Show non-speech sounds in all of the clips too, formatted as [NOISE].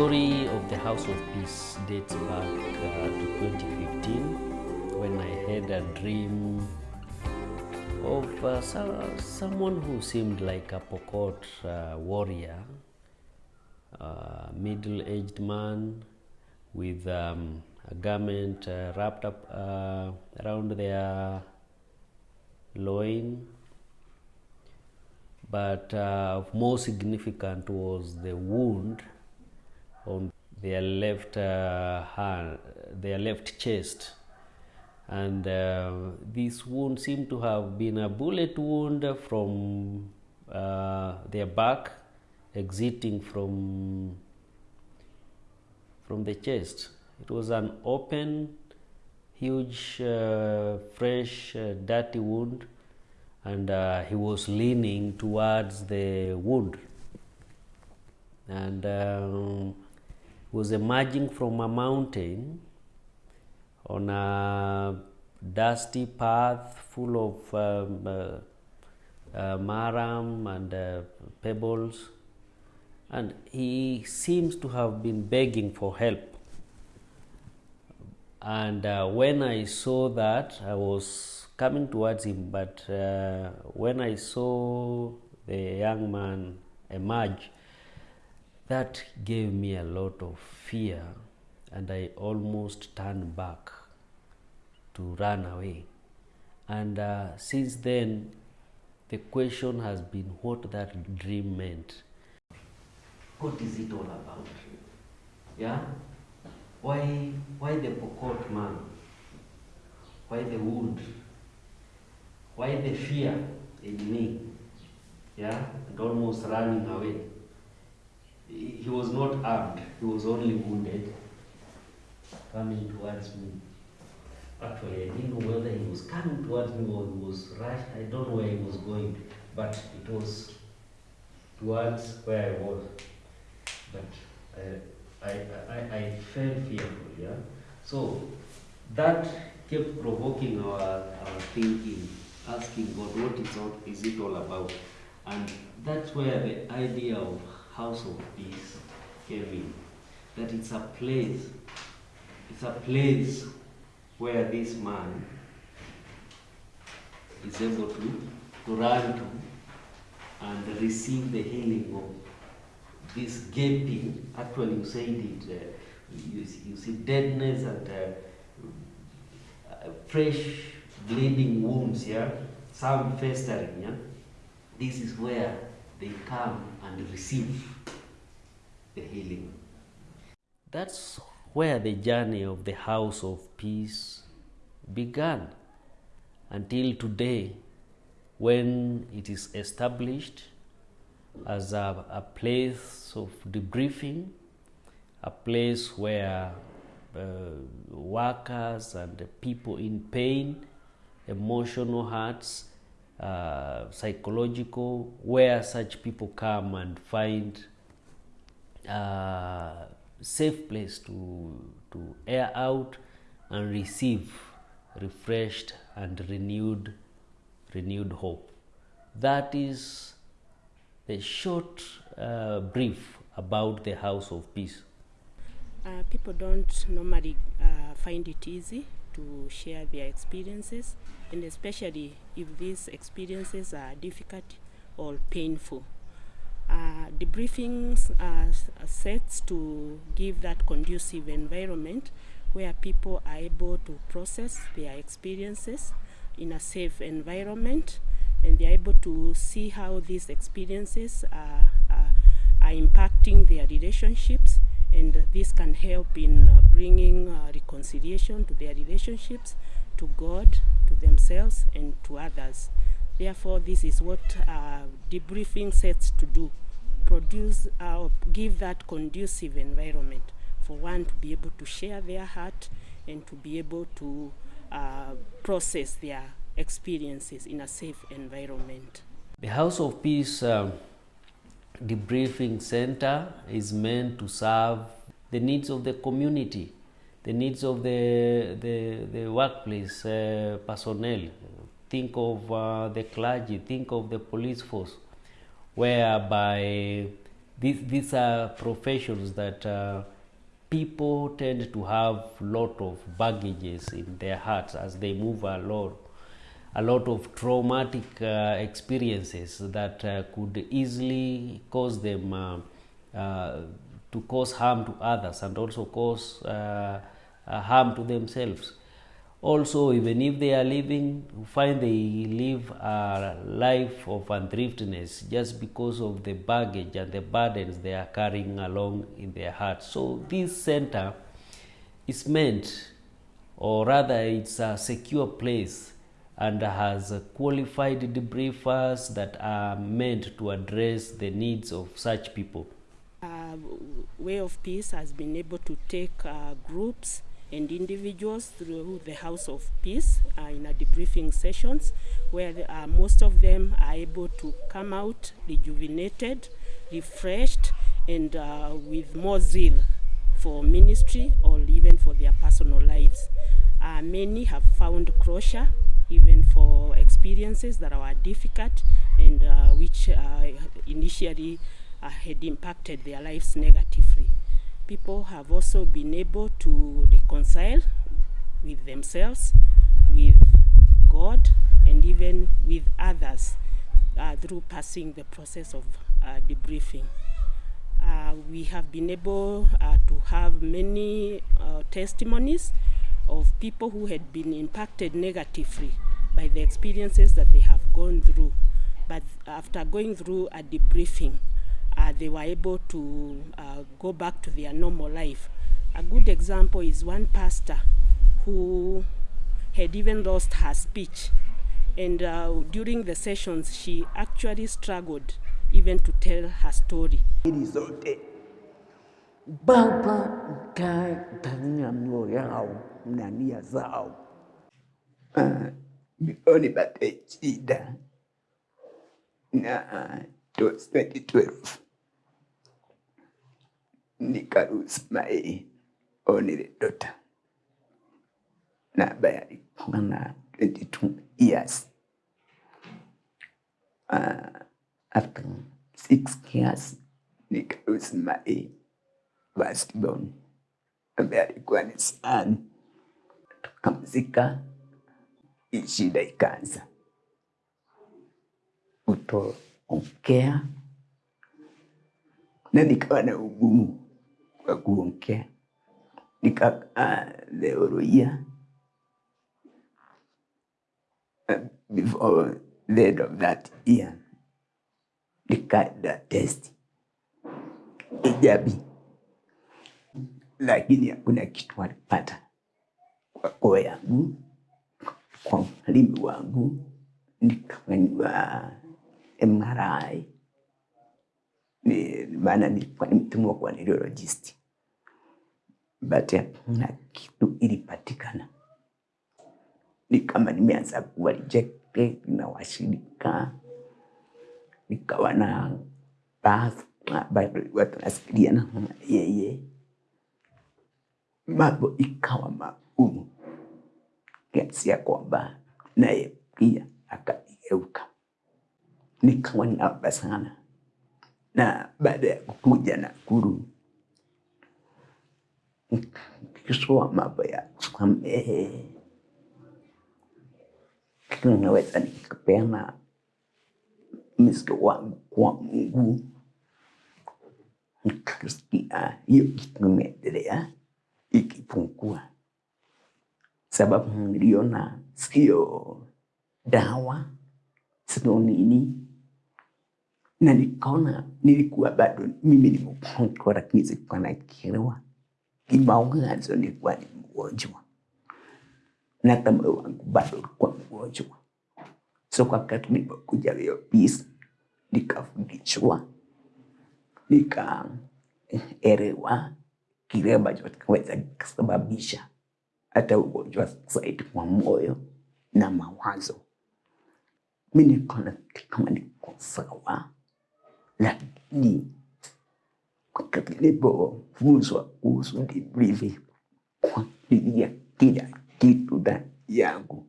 The story of the House of Peace dates back uh, to 2015 when I had a dream of uh, so- someone who seemed like a Pokot uh, warrior, middle-aged man with um, a garment uh, wrapped up uh, around their loin. But uh, more significant was the wound on their left uh, hand, their left chest, and uh, this wound seemed to have been a bullet wound from uh, their back, exiting from from the chest. It was an open, huge, uh, fresh, uh, dirty wound, and uh, he was leaning towards the wound and um, was emerging from a mountain on a dusty path full of um, uh, uh, murram and uh, pebbles. And he seems to have been begging for help. And uh, when i saw that i was coming towards him but uh, when i saw the young man emerge that gave me a lot of fear and i almost turned back to run away. And uh, since then the question has been what that dream meant. What is it all about? Yeah? Why why the pokot man? Why the wound? Why the fear in me? Yeah? And almost running away he was not armed he was only wounded coming towards me actually i didn't know whether he was coming towards me or he was rush i don't know where he was going but it was towards where i was but I, I, I, I felt fearful, yeah. So that kept provoking our, our thinking, asking God, what is, all, is it all about? And that's where the idea of House of Peace came. That it's a place, it's a place where this man is able to, to run to and receive the healing of this gaping, actually you said it, uh, you, you see deadness and uh, uh, fresh bleeding wounds, yeah, some festering, yeah. This is where they come and receive the healing. That's where the journey of the House of Peace began until today when it is established as a, a place of debriefing, a place where uh, workers and people in pain, emotional hurts, uh, psychological, where such people come and find a safe place to, to air out and receive refreshed and renewed, renewed hope. That is a short uh, brief about the House of Peace. Uh, people don't normally uh, find it easy to share their experiences, and especially if these experiences are difficult or painful. Uh, debriefings are s- sets to give that conducive environment where people are able to process their experiences in a safe environment and they're able to see how these experiences are, are, are impacting their relationships and this can help in uh, bringing uh, reconciliation to their relationships to god to themselves and to others. Therefore this is what uh, debriefing sets to do. Produce uh, give that conducive environment for one to be able to share their heart and to be able to uh, process their experiences in a safe environment. The House of Peace um, Debriefing Center is meant to serve the needs of the community, the needs of the, the, the workplace uh, personnel. Think of uh, the clergy, think of the police force, whereby these, these are professions that uh, people tend to have lot of baggages in their hearts as they move along a lot of traumatic uh, experiences that uh, could easily cause them uh, uh, to cause harm to others and also cause uh, uh, harm to themselves. Also, even if they are living, find they live a life of unthriftiness just because of the baggage and the burdens they are carrying along in their hearts. So, this center is meant, or rather, it's a secure place and has qualified debriefers that are meant to address the needs of such people. Uh, Way of Peace has been able to take uh, groups and individuals through the House of Peace uh, in a debriefing sessions where the, uh, most of them are able to come out rejuvenated, refreshed, and uh, with more zeal for ministry or even for their personal lives. Uh, many have found closure even for experiences that are difficult and uh, which uh, initially uh, had impacted their lives negatively. People have also been able to reconcile with themselves, with God, and even with others uh, through passing the process of uh, debriefing. Uh, we have been able to have many testimonies of people who had been impacted negatively by the experiences that they have gone through. But after going through a debriefing, uh, they were able to uh, go back to their normal life. A good example is one pastor who had even lost her speech. And uh, during the sessions, she actually struggled even to tell her story. It is zote Baba mkae ndani ya mioyo yao na nia zao. Ah, Before nipate shida. Na 2012 nikaruse my only daughter na ambaye alikuwa na 22 years. Uh, after six years. Nikaruse my firstborn ambaye alikuwa ni son. Tukamzika, shida ikaanza. Kutoongea, na nikawa na ugumu wa kuongea. Nikakaa theoria before the end of that year, nikaenda test. Ijabi, lakini hakuna kitu walipata kwa koo yangu, kwa mwalimu wangu, nikafanyiwa MRI ni maana nilikuwa ni mtumwa kwa neurologist, but hakuna kitu ilipatikana. Ni kama nimeanza kuwa rejected na washirika, nikawa na baadhi watu nasikiliana yeye yeah, yeye, mambo ikawa magumu. Kiasi ya kwamba naye pia akageuka, nikawa naomba sana. Na baada ya kukuja Nakuru kisoa mambo ya kusamehe, kinaweza nikapeana mzigo wangu kwa Mungu, nikasikia hiyo kitu imeendelea ikipungua, sababu niliona sio dawa, sio nini. Na nikaona nilikuwa bado mimi ni mgonjwa, lakini sikuwa nakielewa. Kimawazo nilikuwa ni mgonjwa. Na moyo wangu bado ulikuwa mgonjwa. So kwa wakati nilipokuja hiyo peace, nikafundishwa, nikaelewa kile ambacho kinaweza kusababisha hata ugonjwa zaidi kwa moyo na mawazo. Mi nikaona kama niko sawa lakini wakati nilipofunzwa kuhusu debrief, kuangalia kila kitu ndani yangu,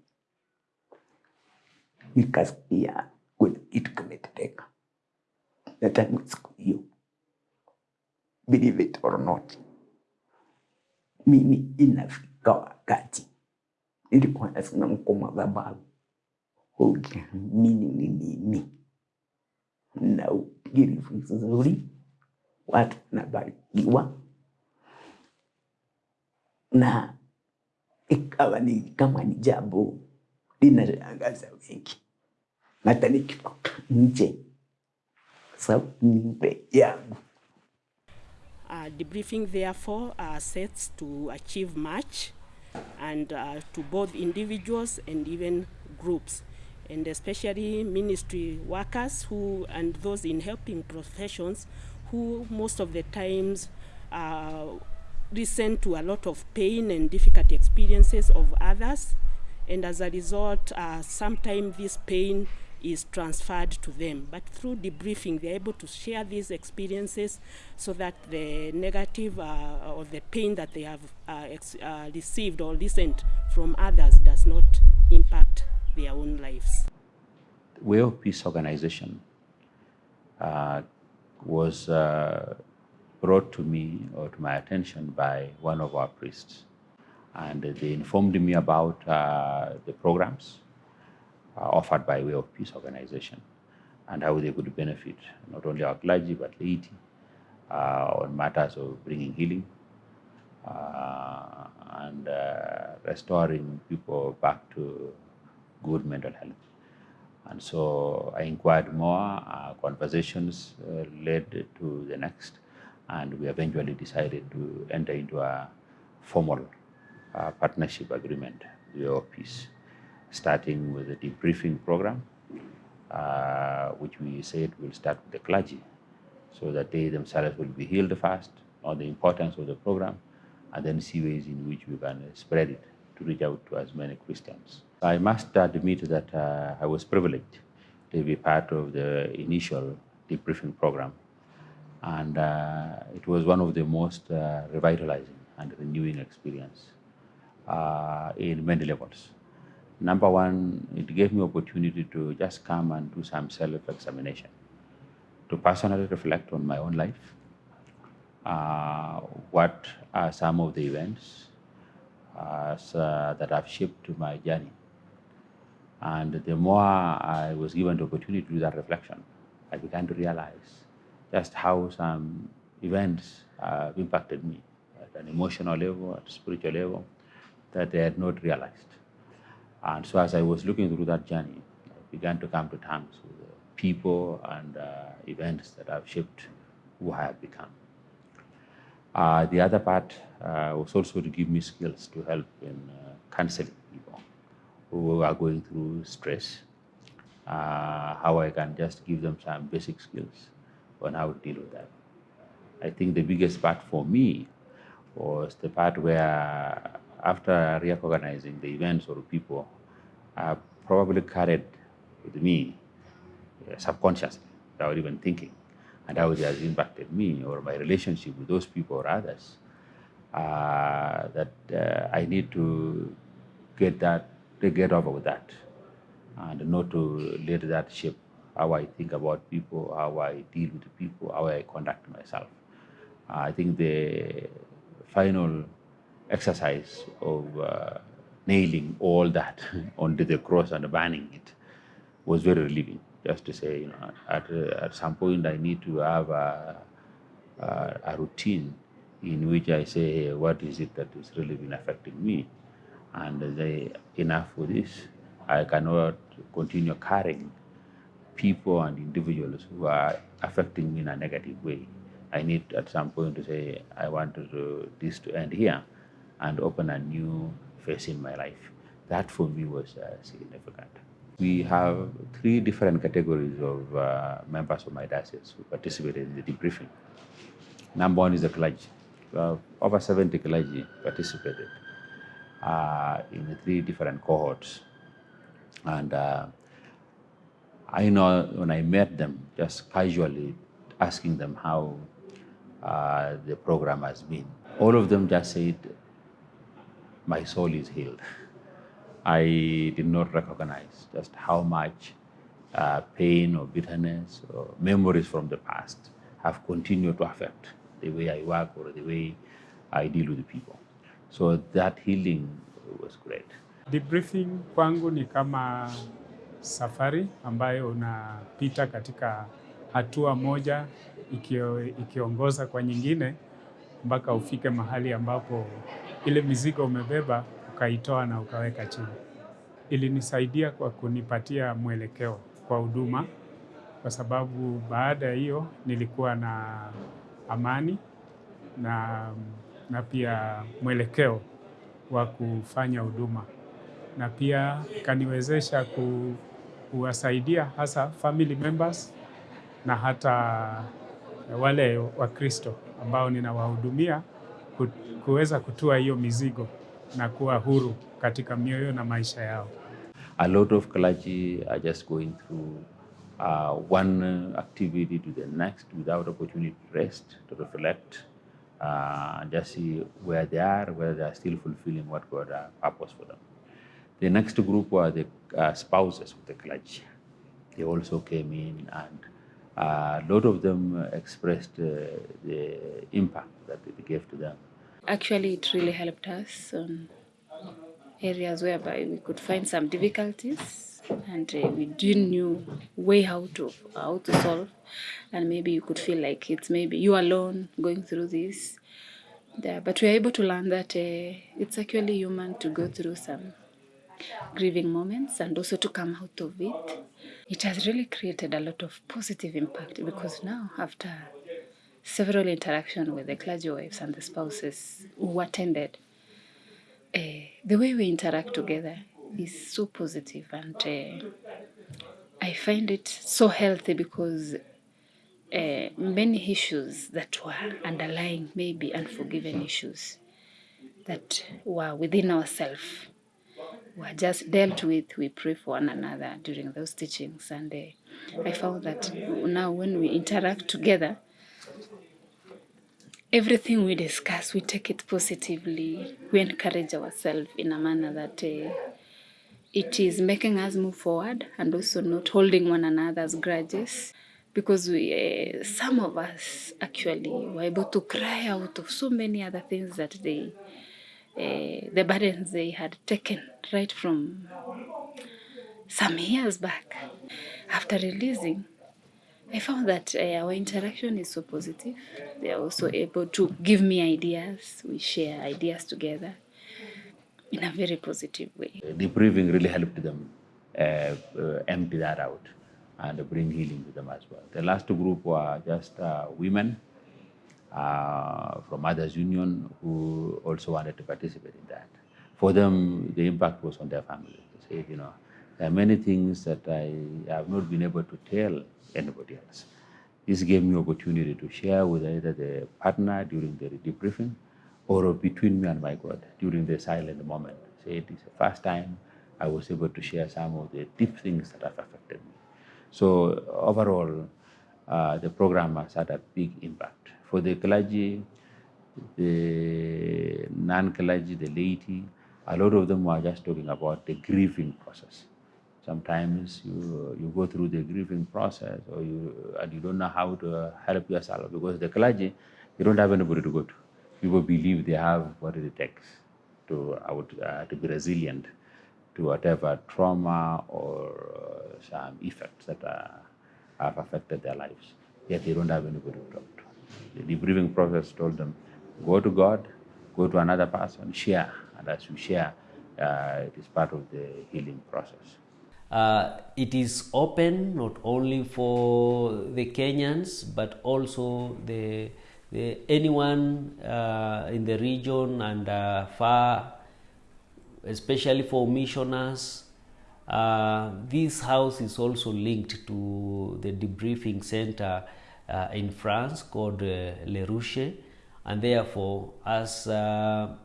nikasikia kuna kitu kimetendeka, na tangu siku hiyo believe it or not, mimi inafika wakati nilikuwa nasimama kwa madhabahu, ukiamini ni mimi. Na upigiri vizuri, watu wanabarikiwa. Na ikawa ni kama ni jambo linashangaza wengi, hata nikitoka nje, sababu ni mbele yangu Uh, debriefing, therefore, uh, sets to achieve much and uh, to both individuals and even groups, and especially ministry workers who and those in helping professions who most of the times uh, listen to a lot of pain and difficult experiences of others, and as a result, uh, sometimes this pain is transferred to them. But through debriefing, they're able to share these experiences so that the negative uh, or the pain that they have uh, uh, received or listened from others does not impact their own lives. Way of Peace organization uh, was uh, brought to me or to my attention by one of our priests. And they informed me about uh, the programs offered by Way of Peace organization and how they could benefit not only our clergy but laity uh, on matters of bringing healing uh, and uh, restoring people back to good mental health. And so I inquired more, uh, conversations uh, led to the next, and we eventually decided to enter into a formal uh, partnership agreement with of Peace, starting with a debriefing program, uh, which we said will start with the clergy, so that they themselves will be healed first on the importance of the program, and then see ways in which we can spread it to reach out to as many Christians. I must admit that uh, I was privileged to be part of the initial debriefing program, and uh, it was one of the most uh, revitalizing and renewing experience uh, in many levels. Number one, it gave me opportunity to just come and do some self-examination, to personally reflect on my own life, uh, what are some of the events uh, so that have shaped my journey. And the more I was given the opportunity to do that reflection, I began to realize just how some events have impacted me at an emotional level, at a spiritual level, that I had not realized. And so as I was looking through that journey, I began to come to terms with the people and uh, events that have shaped who I have become. Uh, the other part uh, was also to give me skills to help in uh, counseling people who are going through stress, uh, how I can just give them some basic skills on how to deal with that. I think the biggest part for me was the part where, after reorganizing the events or people, I probably carried with me uh, subconsciously without even thinking and how it has impacted me or my relationship with those people or others, uh, that uh, I need to get that, to get over with that, and not to let that shape how I think about people, how I deal with people, how I conduct myself. I think the final exercise of uh, nailing all that [LAUGHS] onto the cross and burning it was very relieving just to say, you know, at, at some point I need to have a, a, a routine in which I say, hey, what is it that is really been affecting me? And say, enough with this. I cannot continue carrying people and individuals who are affecting me in a negative way. I need at some point to say, I want to this to end here and open a new phase in my life. That for me was uh, significant. We have three different categories of uh, members of my diocese who participated in the debriefing. Number one is the clergy. Uh, over 70 clergy participated uh, in the three different cohorts. And uh, I know when I met them, just casually asking them how uh, the program has been, all of them just said, my soul is healed. I did not recognize just how much uh, pain or bitterness or memories from the past have continued to affect the way I work or the way I deal with people. So that healing was great. Debriefing kwangu ni kama safari ambayo unapita katika hatua moja ikio, ikiongoza kwa nyingine mpaka ufike mahali ambapo ile mizigo umebeba ukaitoa na ukaweka chini. Ilinisaidia kwa kunipatia mwelekeo kwa huduma, kwa sababu baada ya hiyo nilikuwa na amani na, na pia mwelekeo wa kufanya huduma na pia ikaniwezesha ku, kuwasaidia hasa family members na hata wale Wakristo ambao ninawahudumia kuweza kutua hiyo mizigo na kuwa huru katika mioyo na maisha yao. A lot of clergy are just going through uh, one activity to the next without opportunity to rest, to reflect, uh, just see where they are, whether they are still fulfilling what God has purpose for them. The next group were the uh, spouses of the clergy. They also came in, and a lot of them expressed uh, the impact that it gave to them. Actually, it really helped us on areas whereby we could find some difficulties and uh, we didn't know way how to how to solve. And maybe you could feel like it's maybe you alone going through this. Yeah, but we are able to learn that uh, it's actually human to go through some grieving moments and also to come out of it. It has really created a lot of positive impact because now after several interaction with the clergy wives and the spouses who attended uh, the way we interact together is so positive and uh, I find it so healthy because uh, many issues that were underlying maybe unforgiven issues that were within ourselves were just dealt with. We pray for one another during those teachings and uh, I found that now when we interact together everything we discuss, we take it positively. We encourage ourselves in a manner that uh, it is making us move forward and also not holding one another's grudges. Because we, uh, some of us actually were able to cry out of so many other things that they, uh, the burdens they had taken right from some years back. After releasing, I found that uh, our interaction is so positive. They are also able to give me ideas. We share ideas together in a very positive way. The breathing really helped them uh, uh, empty that out and bring healing to them as well. The last group were just uh, women uh, from Mothers Union who also wanted to participate in that. For them, the impact was on their families. They said, you know, there are many things that I have not been able to tell anybody else. This gave me opportunity to share with either the partner during the debriefing or between me and my God during the silent moment. Say it is the first time I was able to share some of the deep things that have affected me. So overall, uh, the program has had a big impact. For the clergy, the non-clergy, the laity, a lot of them were just talking about the grieving process. Sometimes you, you go through the grieving process or you, and you don't know how to help yourself because the clergy, you don't have anybody to go to. People believe they have what it takes to, uh, to be resilient to whatever trauma or uh, some effects that uh, have affected their lives. Yet they don't have anybody to talk to. The debriefing process told them, go to God, go to another person, share. And as you share, uh, it is part of the healing process. Uh, it is open not only for the Kenyans but also the, the anyone uh, in the region and uh, far, especially for missioners. Uh, this house is also linked to the debriefing center uh, in France called uh, Le Rucher, and therefore, as uh,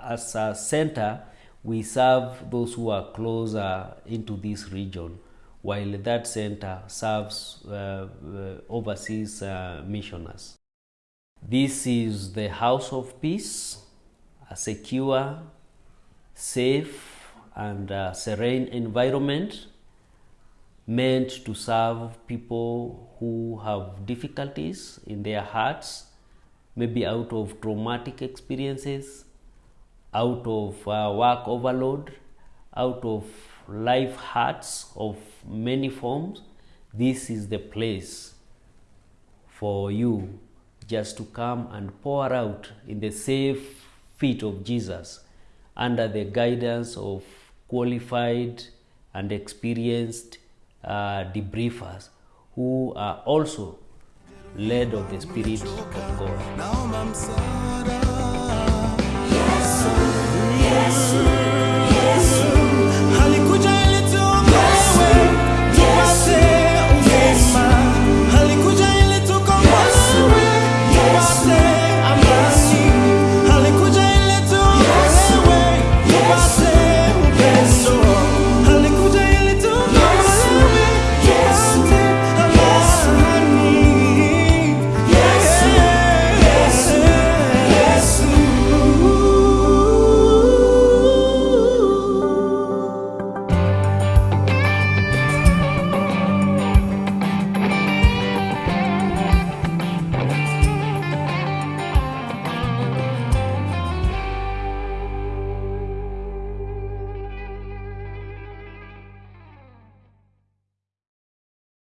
as a center, we serve those who are closer into this region, while that center serves uh, uh, overseas uh, missioners. This is the house of peace, a secure, safe, and uh, serene environment meant to serve people who have difficulties in their hearts maybe out of traumatic experiences, out of uh, work overload, out of life hurts of many forms, this is the place for you just to come and pour out in the safe feet of Jesus under the guidance of qualified and experienced uh, debriefers who are also led of the Spirit of God. Jesus.